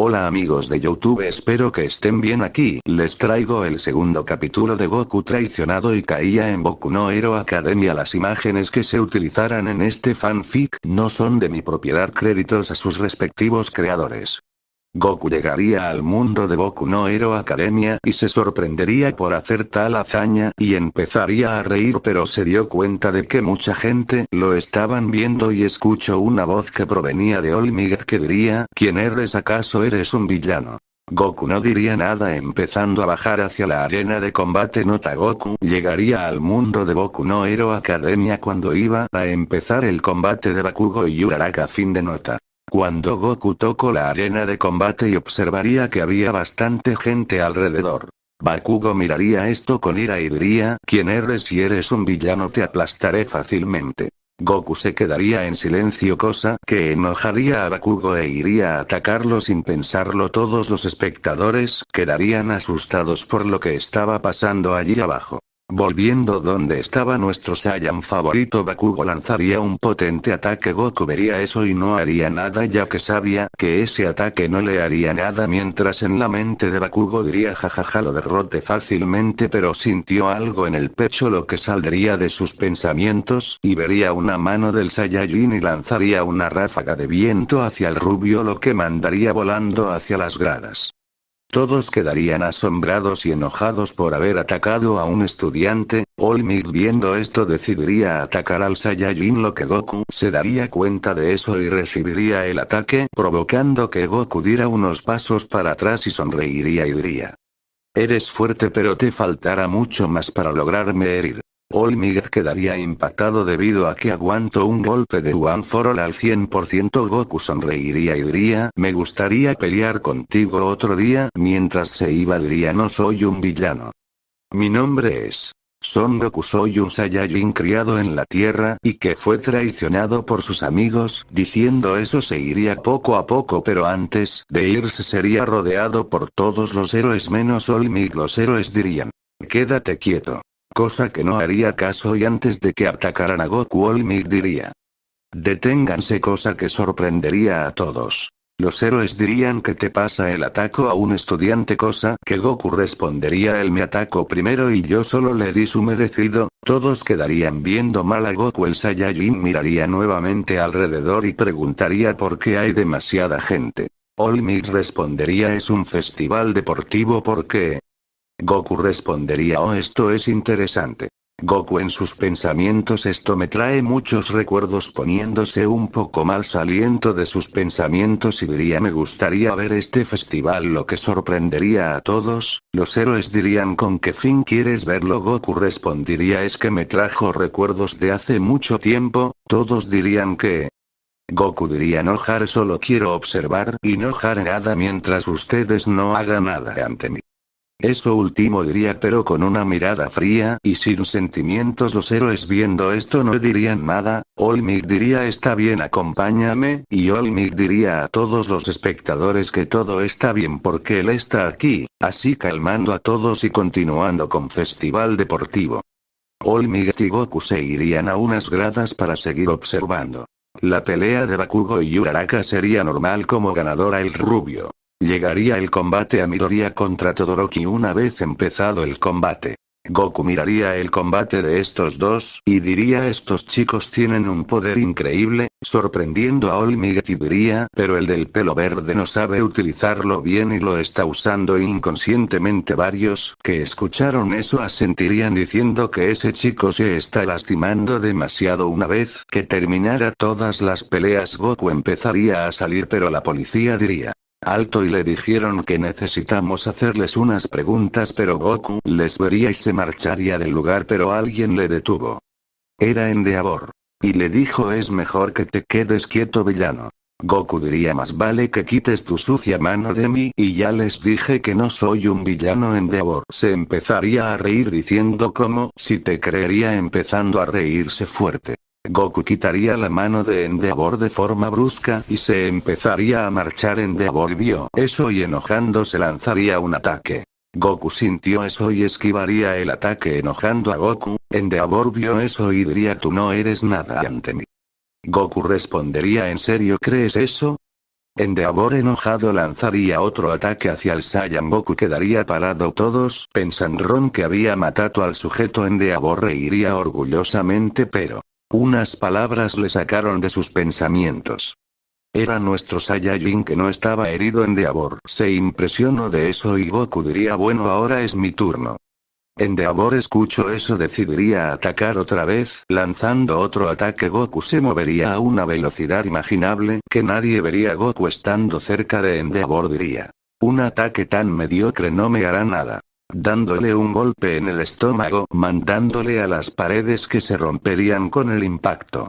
Hola amigos de Youtube espero que estén bien aquí, les traigo el segundo capítulo de Goku traicionado y caía en Boku no Hero Academia las imágenes que se utilizarán en este fanfic no son de mi propiedad. Créditos a sus respectivos creadores. Goku llegaría al mundo de Boku no Hero Academia y se sorprendería por hacer tal hazaña y empezaría a reír pero se dio cuenta de que mucha gente lo estaban viendo y escuchó una voz que provenía de Olmigaz que diría, ¿quién eres acaso eres un villano? Goku no diría nada empezando a bajar hacia la arena de combate nota Goku llegaría al mundo de Boku no Hero Academia cuando iba a empezar el combate de Bakugo y Uraraka fin de nota. Cuando Goku tocó la arena de combate y observaría que había bastante gente alrededor. Bakugo miraría esto con ira y diría, ¿quién eres si eres un villano te aplastaré fácilmente. Goku se quedaría en silencio cosa que enojaría a Bakugo e iría a atacarlo sin pensarlo todos los espectadores quedarían asustados por lo que estaba pasando allí abajo. Volviendo donde estaba nuestro Saiyan favorito Bakugo lanzaría un potente ataque Goku vería eso y no haría nada ya que sabía que ese ataque no le haría nada mientras en la mente de Bakugo diría jajaja lo derrote fácilmente pero sintió algo en el pecho lo que saldría de sus pensamientos y vería una mano del Saiyajin y lanzaría una ráfaga de viento hacia el rubio lo que mandaría volando hacia las gradas. Todos quedarían asombrados y enojados por haber atacado a un estudiante, Olmig viendo esto decidiría atacar al Saiyajin lo que Goku se daría cuenta de eso y recibiría el ataque provocando que Goku diera unos pasos para atrás y sonreiría y diría. Eres fuerte pero te faltará mucho más para lograrme herir. Olmigaz quedaría impactado debido a que aguanto un golpe de One for All al 100% Goku sonreiría y diría me gustaría pelear contigo otro día mientras se iba diría no soy un villano. Mi nombre es Son Goku soy un Saiyajin criado en la tierra y que fue traicionado por sus amigos, diciendo eso se iría poco a poco pero antes de irse sería rodeado por todos los héroes menos Olmig los héroes dirían. Quédate quieto cosa que no haría caso y antes de que atacaran a Goku Olmig diría. Deténganse cosa que sorprendería a todos. Los héroes dirían que te pasa el ataco a un estudiante cosa que Goku respondería él me ataco primero y yo solo le di su merecido, todos quedarían viendo mal a Goku el Saiyajin miraría nuevamente alrededor y preguntaría por qué hay demasiada gente. Olmig respondería es un festival deportivo porque, Goku respondería oh esto es interesante. Goku en sus pensamientos esto me trae muchos recuerdos poniéndose un poco mal saliendo de sus pensamientos y diría me gustaría ver este festival lo que sorprendería a todos, los héroes dirían con qué fin quieres verlo Goku respondería es que me trajo recuerdos de hace mucho tiempo, todos dirían que, Goku diría no Har solo quiero observar y no haré nada mientras ustedes no hagan nada ante mí. Eso último diría pero con una mirada fría y sin sentimientos los héroes viendo esto no dirían nada, Olmig diría está bien acompáñame, y Olmig diría a todos los espectadores que todo está bien porque él está aquí, así calmando a todos y continuando con festival deportivo. Olmig y Goku se irían a unas gradas para seguir observando. La pelea de Bakugo y Uraraka sería normal como ganadora el rubio. Llegaría el combate a Midoriya contra Todoroki una vez empezado el combate. Goku miraría el combate de estos dos, y diría estos chicos tienen un poder increíble, sorprendiendo a y diría, pero el del pelo verde no sabe utilizarlo bien y lo está usando inconscientemente varios, que escucharon eso asentirían diciendo que ese chico se está lastimando demasiado una vez que terminara todas las peleas Goku empezaría a salir pero la policía diría, alto y le dijeron que necesitamos hacerles unas preguntas pero Goku les vería y se marcharía del lugar pero alguien le detuvo. Era Endeavor. Y le dijo es mejor que te quedes quieto villano. Goku diría más vale que quites tu sucia mano de mí y ya les dije que no soy un villano Endeavor. Se empezaría a reír diciendo como si te creería empezando a reírse fuerte. Goku quitaría la mano de Endeavor de forma brusca y se empezaría a marchar Endeavor vio eso y enojándose lanzaría un ataque. Goku sintió eso y esquivaría el ataque enojando a Goku, Endeavor vio eso y diría tú no eres nada ante mí. Goku respondería ¿en serio crees eso? Endeavor enojado lanzaría otro ataque hacia el Saiyan Goku quedaría parado todos pensaron que había matado al sujeto Endeavor reiría orgullosamente pero... Unas palabras le sacaron de sus pensamientos. Era nuestro Saiyajin que no estaba herido Endeavor. Se impresionó de eso y Goku diría bueno ahora es mi turno. Endeavor escucho eso decidiría atacar otra vez, lanzando otro ataque Goku se movería a una velocidad imaginable que nadie vería Goku estando cerca de Endeavor diría. Un ataque tan mediocre no me hará nada. Dándole un golpe en el estómago, mandándole a las paredes que se romperían con el impacto.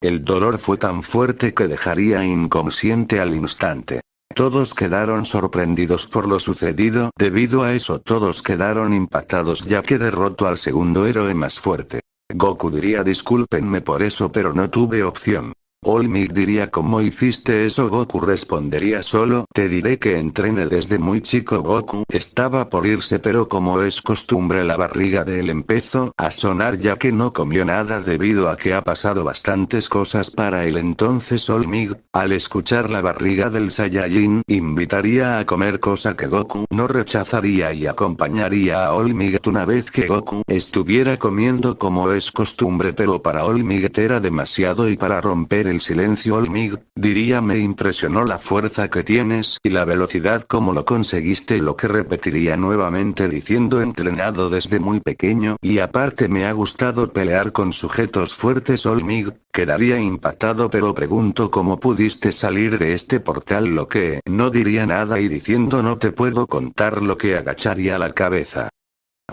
El dolor fue tan fuerte que dejaría inconsciente al instante. Todos quedaron sorprendidos por lo sucedido, debido a eso todos quedaron impactados ya que derrotó al segundo héroe más fuerte. Goku diría discúlpenme por eso pero no tuve opción. Olmig diría ¿cómo hiciste eso? Goku respondería solo, te diré que entrené desde muy chico. Goku estaba por irse pero como es costumbre la barriga de él empezó a sonar ya que no comió nada debido a que ha pasado bastantes cosas para él. Entonces Olmig, al escuchar la barriga del Saiyajin, invitaría a comer cosa que Goku no rechazaría y acompañaría a Olmig una vez que Goku estuviera comiendo como es costumbre. Pero para Olmig era demasiado y para romper el silencio Olmig, diría me impresionó la fuerza que tienes y la velocidad como lo conseguiste lo que repetiría nuevamente diciendo entrenado desde muy pequeño y aparte me ha gustado pelear con sujetos fuertes Olmig, quedaría impactado pero pregunto cómo pudiste salir de este portal lo que no diría nada y diciendo no te puedo contar lo que agacharía la cabeza.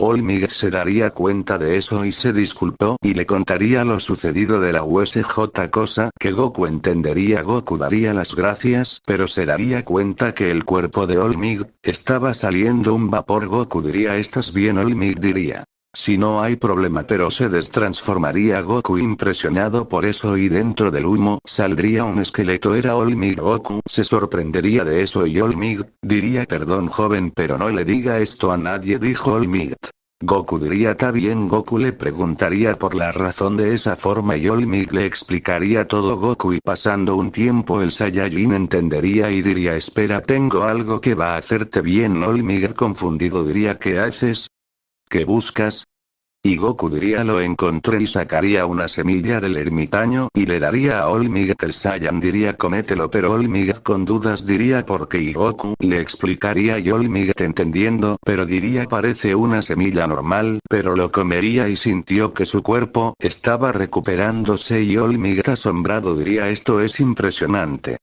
Olmig se daría cuenta de eso y se disculpó y le contaría lo sucedido de la USJ cosa que Goku entendería Goku daría las gracias pero se daría cuenta que el cuerpo de Olmig, estaba saliendo un vapor Goku diría estás bien Olmig diría. Si no hay problema pero se destransformaría Goku impresionado por eso y dentro del humo saldría un esqueleto era Olmig Goku se sorprendería de eso y Olmig, diría perdón joven pero no le diga esto a nadie dijo Olmig. Goku diría ta bien Goku le preguntaría por la razón de esa forma y Olmig le explicaría todo Goku y pasando un tiempo el Saiyajin entendería y diría espera tengo algo que va a hacerte bien Olmig confundido diría ¿qué haces? ¿Qué buscas? Y Goku diría lo encontré y sacaría una semilla del ermitaño y le daría a Olmiget el Saiyan diría comételo pero Olmiget con dudas diría por qué y Goku le explicaría y Olmiget entendiendo pero diría parece una semilla normal pero lo comería y sintió que su cuerpo estaba recuperándose y Olmiget asombrado diría esto es impresionante.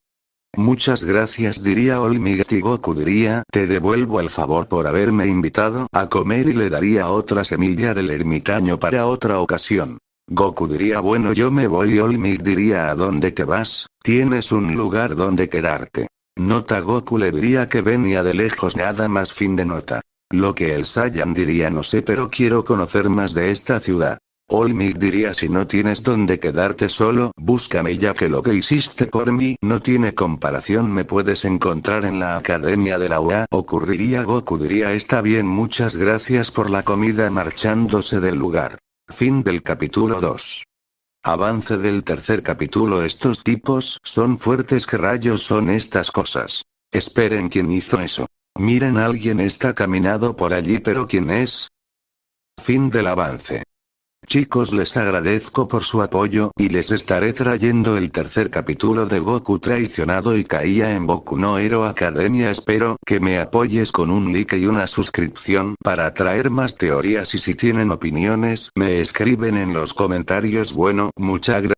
Muchas gracias diría Olmig y Goku diría, te devuelvo el favor por haberme invitado a comer y le daría otra semilla del ermitaño para otra ocasión. Goku diría bueno yo me voy Olmig diría a dónde te vas, tienes un lugar donde quedarte. Nota Goku le diría que venía de lejos nada más fin de nota. Lo que el Saiyan diría no sé pero quiero conocer más de esta ciudad. Olmig diría si no tienes donde quedarte solo, búscame ya que lo que hiciste por mí no tiene comparación me puedes encontrar en la academia de la UA ocurriría Goku diría está bien muchas gracias por la comida marchándose del lugar. Fin del capítulo 2. Avance del tercer capítulo Estos tipos son fuertes que rayos son estas cosas. Esperen quién hizo eso. Miren alguien está caminado por allí pero ¿quién es? Fin del avance. Chicos les agradezco por su apoyo y les estaré trayendo el tercer capítulo de Goku traicionado y caía en Boku no Hero Academia espero que me apoyes con un like y una suscripción para traer más teorías y si tienen opiniones me escriben en los comentarios bueno muchas gracias.